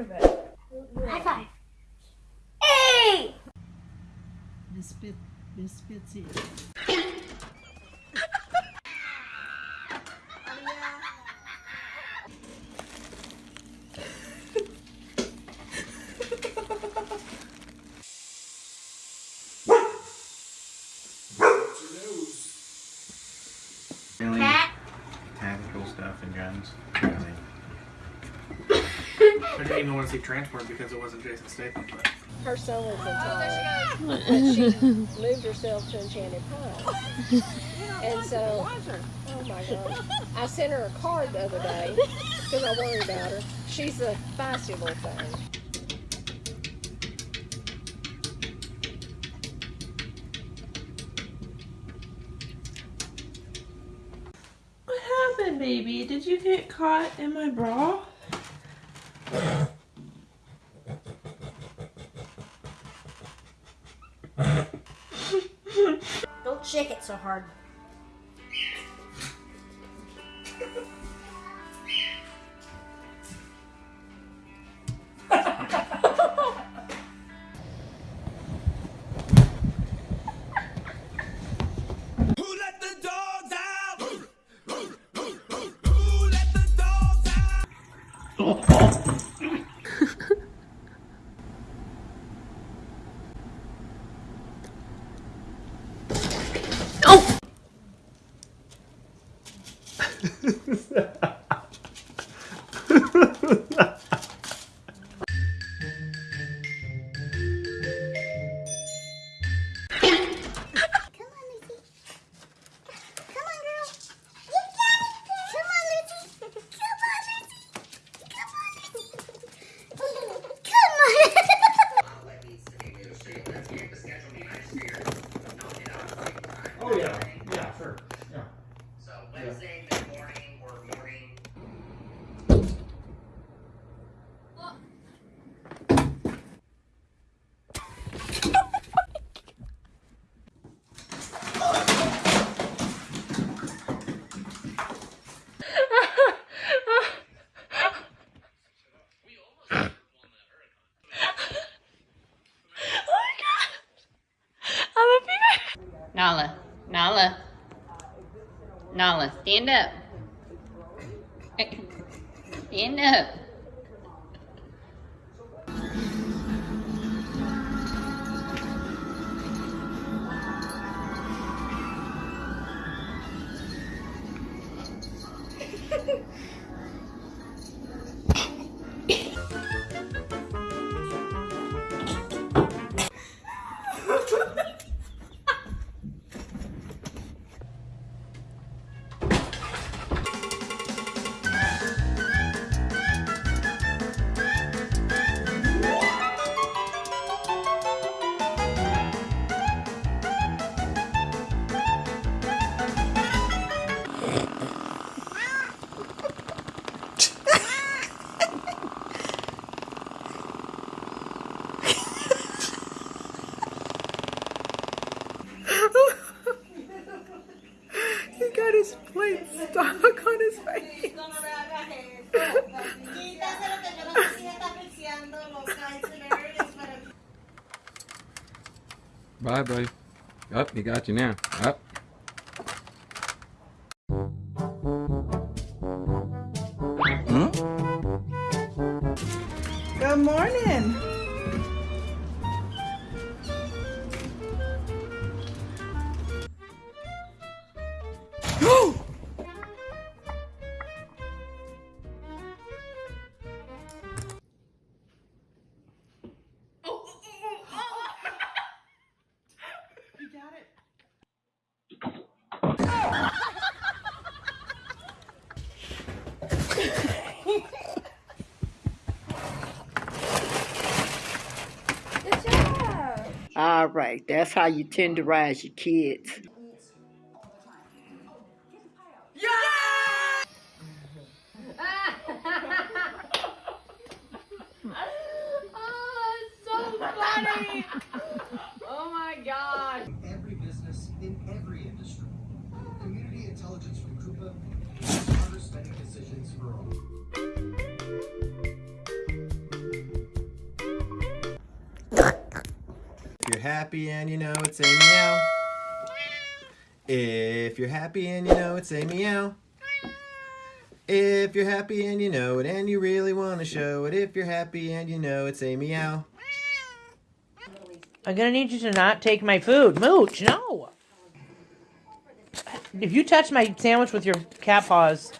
of it. High five. Hey! Biscuit, biscuits here. Stuff and guns. I didn't even want to see transport because it wasn't Jason Statham. But Her son lives in Thailand. But she moved herself to Enchanted Pine. And so, oh my God. I sent her a card the other day because I worry about her. She's a feisty little thing. Baby? Did you get caught in my bra? Don't shake it so hard. Come oh! Nala, Nala, Nala, stand up. Stand up. Bye, buddy. Up, he got you now. Up. Good morning. All right, that's how you tenderize your kids. Oh, it's so funny. Oh my god. every business in every industry. Community intelligence from spending decisions for all. you're happy and you know it, say meow. If you're happy and you know it, say meow. If you're happy and you know it and you really want to show it, if you're happy and you know it, say meow. I'm going to need you to not take my food. Mooch, no. If you touch my sandwich with your cat paws,